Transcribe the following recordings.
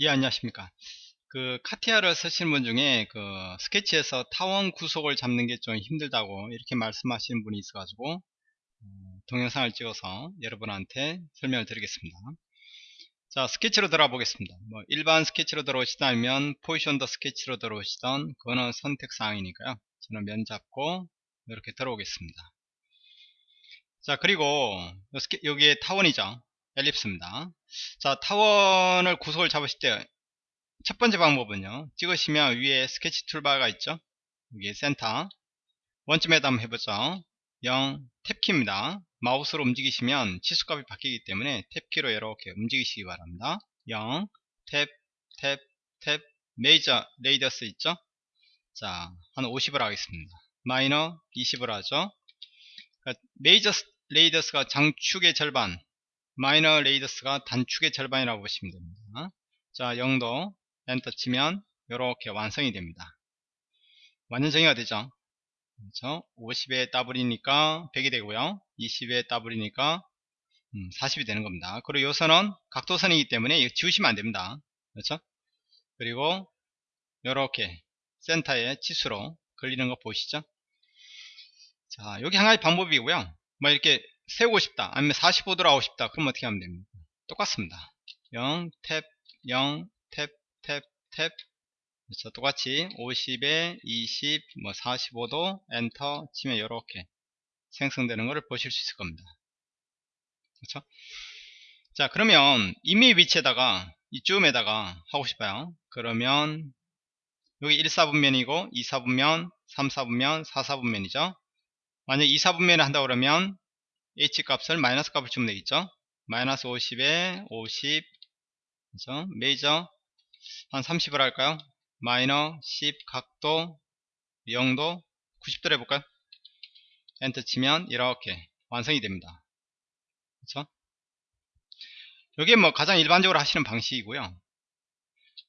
예, 안녕하십니까. 그 카티아를 쓰시는 분 중에 그 스케치에서 타원 구속을 잡는 게 좀 힘들다고 이렇게 말씀하시는 분이 있어 가지고 어, 동영상을 찍어서 여러분한테 설명을 드리겠습니다. 자, 스케치로 들어가 보겠습니다. 뭐 일반 스케치로 들어오시다면 포지션 더 스케치로 들어오시던 그거는 선택 사항이니까요. 저는 면 잡고 이렇게 들어오겠습니다. 자, 그리고 여기에 타원이죠. ellipse입니다. 자, 타원을 구속을 잡으실 때 첫 번째 방법은요. 찍으시면 위에 스케치 toolbar가 있죠. 여기 센터. 원점에다 한번 해보죠. 0 tab키입니다. 마우스로 움직이시면 치수값이 바뀌기 때문에 tab키로 이렇게 움직이시기 바랍니다. 0 tab, tab, tab, major radius 있죠? 자, 한 50을 하겠습니다. 마이너 20을 하죠. 그러니까 major radius가 장축의 절반, minor radius가 단축의 절반이라고 보시면 됩니다. 자, 0도 엔터 치면 이렇게 완성이 됩니다. 완전 정의가 되죠. 그렇죠? 50에 더블이니까 100이 되고요. 20에 더블이니까 40이 음, 되는 겁니다. 그리고 요선은 각도선이기 때문에 지우시면 안 됩니다. 그렇죠? 그리고 이렇게 센터에 치수로 걸리는 거 보시죠. 자, 여기 한 가지 방법이고요. 뭐 이렇게 세우고 싶다. 아니면 45도로 하고 싶다. 그럼 어떻게 하면 됩니까? 똑같습니다. 0 탭 0 탭 탭 탭. 그렇죠 똑같이 50에 20 뭐 45도 엔터 치면 이렇게 생성되는 것을 보실 수 있을 겁니다. 그렇죠? 자 그러면 이미 위치에다가 이쯤에다가 하고 싶어요. 그러면 여기 1사분면이고 2사분면 3사분면 4사분면이죠? 만약 2사분면을 한다 그러면 h 값을 마이너스 값을 주면 되겠죠? 마이너스 50에 50 그죠? 메이저 한 30을 할까요? 마이너 10 각도 0도 90도로 해볼까요? 엔터 치면 이렇게 완성이 됩니다. 그쵸 이게 뭐 가장 일반적으로 하시는 방식이고요.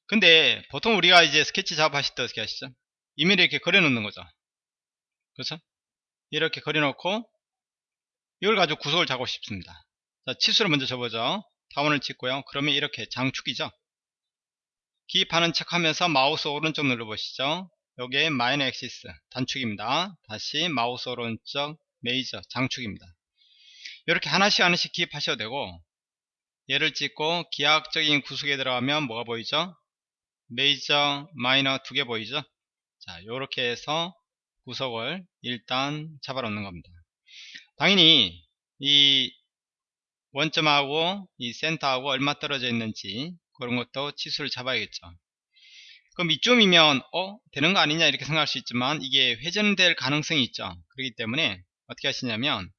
근데 보통 우리가 이제 스케치 작업 하실 때 어떻게 하시죠? 임의로 이렇게 그려 놓는 거죠. 그렇죠? 이렇게 그려 놓고 이걸 가지고 구속을 잡고 싶습니다. 자, 치수를 먼저 잡아주죠. 타원을 찍고요. 그러면 이렇게 장축이죠. 기입하는 척 하면서 마우스 오른쪽 눌러보시죠. 여기에 minor axis 단축입니다. 다시 마우스 오른쪽 메이저 장축입니다. 이렇게 하나씩 하나씩 기입하셔도 되고 얘를 찍고 기하학적인 구속에 들어가면 뭐가 보이죠? major minor 두 개 보이죠? 자, 이렇게 해서 구속을 일단 잡아 놓는 겁니다. 당연히 이 원점하고 이 센터하고 얼마 떨어져 있는지 그런 것도 치수를 잡아야겠죠. 그럼 이쯤이면 어? 되는 거 아니냐 이렇게 생각할 수 있지만 이게 회전될 가능성이 있죠. 그렇기 때문에 어떻게 하시냐면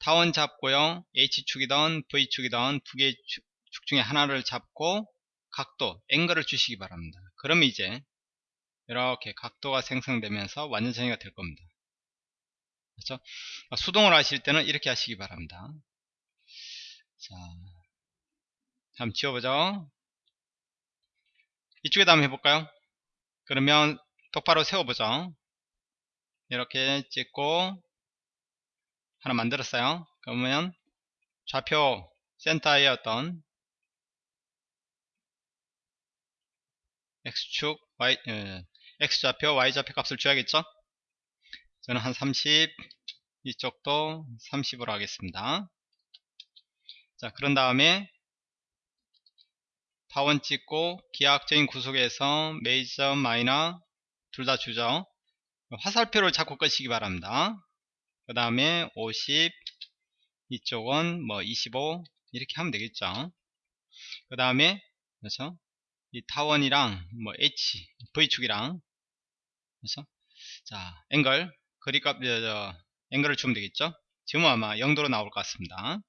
타원 잡고요. H축이든 V축이든 두 개의 축, 축 중에 하나를 잡고 각도 앵글을 주시기 바랍니다. 그러면 이제 이렇게 각도가 생성되면서 완전 정의가 될 겁니다 그렇죠? 수동으로 하실 때는 이렇게 하시기 바랍니다. 자, 한번 지워보죠. 이쪽에다 한번 해볼까요? 그러면 똑바로 세워보죠. 이렇게 찍고 하나 만들었어요. 그러면 좌표 센터의 어떤 x축 y 에, x좌표 y좌표 값을 줘야겠죠? 저는 한 30, 이쪽도 30으로 하겠습니다. 자, 그런 다음에 타원 찍고 기하학적인 구속에서 메이저 마이너 둘 다 주죠. 화살표를 잡고 끄시기 바랍니다. 그 다음에 50 이쪽은 뭐 25 이렇게 하면 되겠죠. 그 다음에 그래서 이 타원이랑 뭐 H V축이랑 그래서 자 앵글 그립값 앵글을 주면 되겠죠? 지금은 아마 0도로 나올 것 같습니다.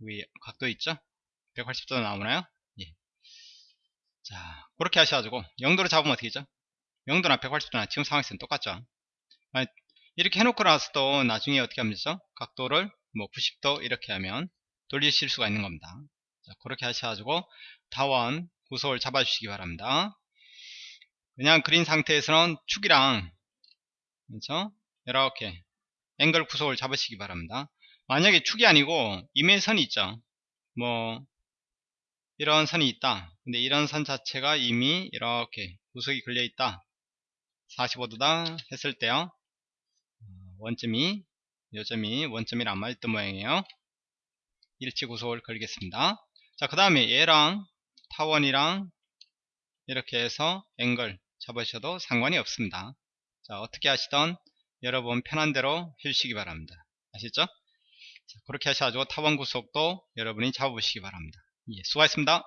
위 각도 있죠? 180도 나오나요? 예. 자 그렇게 하셔가지고 0도로 잡으면 어떻게 되죠? 0도나 180도나 지금 상황에서는 똑같죠? 이렇게 해놓고 나서 또 나중에 어떻게 하면 되죠? 각도를 뭐 90도 이렇게 하면 돌리실 수가 있는 겁니다. 자, 그렇게 하셔가지고 다원 구속을 잡아주시기 바랍니다. 그냥 그린 상태에서는 축이랑 그렇죠? 이렇게 앵글 구속을 잡으시기 바랍니다. 만약에 축이 아니고 임의선이 있죠. 뭐 이런 선이 있다. 근데 이런 선 자체가 이미 이렇게 구석이 걸려 있다. 45도다 했을 때요. 어, 원점이 요점이 안 맞았던 모양이에요. 일치 구속을 걸겠습니다. 자 그 다음에 얘랑 타원이랑 이렇게 해서 앵글 잡으셔도 상관이 없습니다. 자 어떻게 하시던 여러분 편한 대로 해주시기 바랍니다. 아시죠? 자, 그렇게 하셔가지고 타원 구속도 여러분이 잡아보시기 바랍니다. 예, 수고하셨습니다